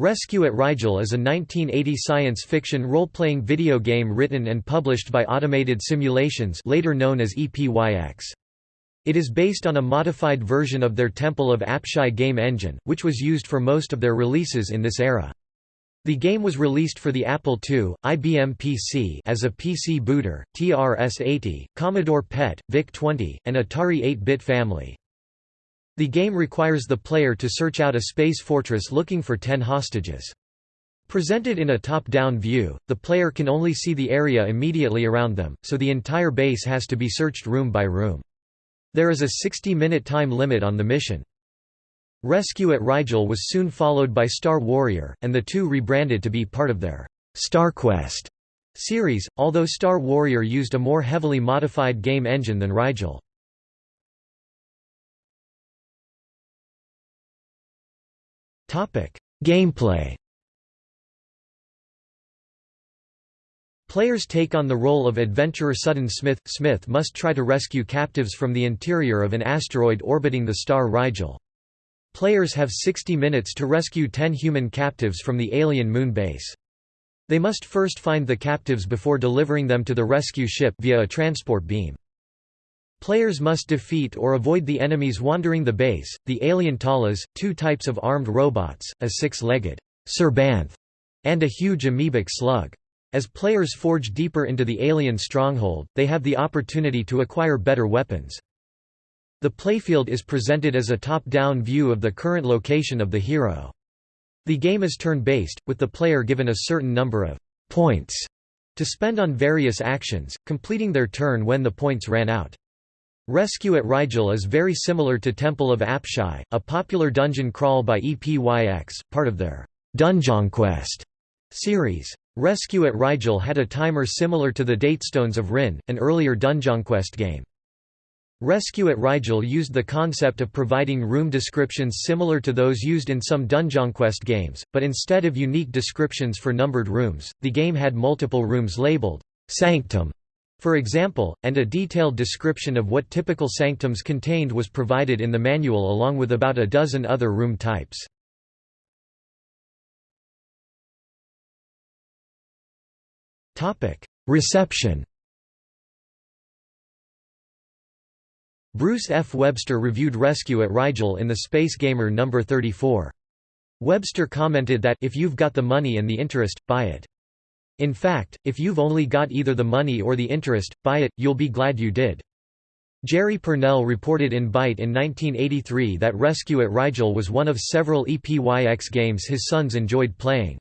Rescue at Rigel is a 1980 science fiction role-playing video game written and published by Automated Simulations later known as EPYX. It is based on a modified version of their Temple of Apshai game engine, which was used for most of their releases in this era. The game was released for the Apple II, IBM PC as a PC booter, TRS-80, Commodore PET, VIC-20, and Atari 8-bit family. The game requires the player to search out a space fortress looking for ten hostages. Presented in a top-down view, the player can only see the area immediately around them, so the entire base has to be searched room by room. There is a 60-minute time limit on the mission. Rescue at Rigel was soon followed by Star Warrior, and the two rebranded to be part of their StarQuest series, although Star Warrior used a more heavily modified game engine than Rigel. Gameplay Players take on the role of adventurer Sudden Smith. Smith must try to rescue captives from the interior of an asteroid orbiting the star Rigel. Players have 60 minutes to rescue 10 human captives from the alien moon base. They must first find the captives before delivering them to the rescue ship via a transport beam. Players must defeat or avoid the enemies wandering the base, the alien Talas, two types of armed robots, a six-legged Serbanth, and a huge amoebic slug. As players forge deeper into the alien stronghold, they have the opportunity to acquire better weapons. The playfield is presented as a top-down view of the current location of the hero. The game is turn-based, with the player given a certain number of «points» to spend on various actions, completing their turn when the points ran out. Rescue at Rigel is very similar to Temple of Apshai, a popular dungeon crawl by EPYX, part of their Dunjonquest series. Rescue at Rigel had a timer similar to the Datestones of Ryn, an earlier Dunjonquest game. Rescue at Rigel used the concept of providing room descriptions similar to those used in some Dunjonquest games, but instead of unique descriptions for numbered rooms, the game had multiple rooms labeled Sanctum for example, and a detailed description of what typical sanctums contained was provided in the manual along with about a dozen other room types. Reception Bruce F. Webster reviewed Rescue at Rigel in the Space Gamer No. 34. Webster commented that, if you've got the money and the interest, buy it. In fact, if you've only got either the money or the interest, buy it, you'll be glad you did. Jerry Pournelle reported in Byte in 1983 that Rescue at Rigel was one of several EPYX games his sons enjoyed playing.